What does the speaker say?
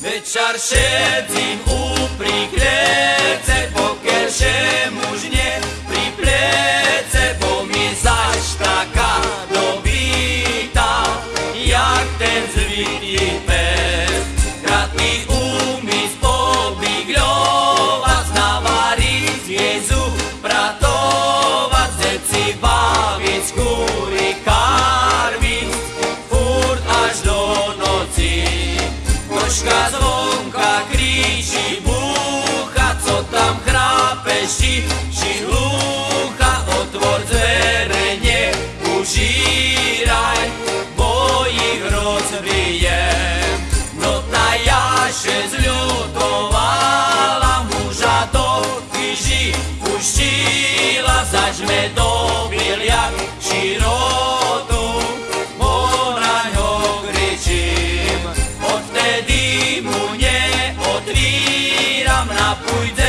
Večer šedzím upri klece, pokiaľ še muž nie pri bo mi zaš taká dobitá, jak ten zvitý pes. Koška zvonka kríči, búcha, co tam chrápeš, či hlucha, otvor dvere, neužíraj, bo ich rozbijem. No ta jaše zľutovala, muža do kríži puštila, zažme dobil jak širotu, pójdę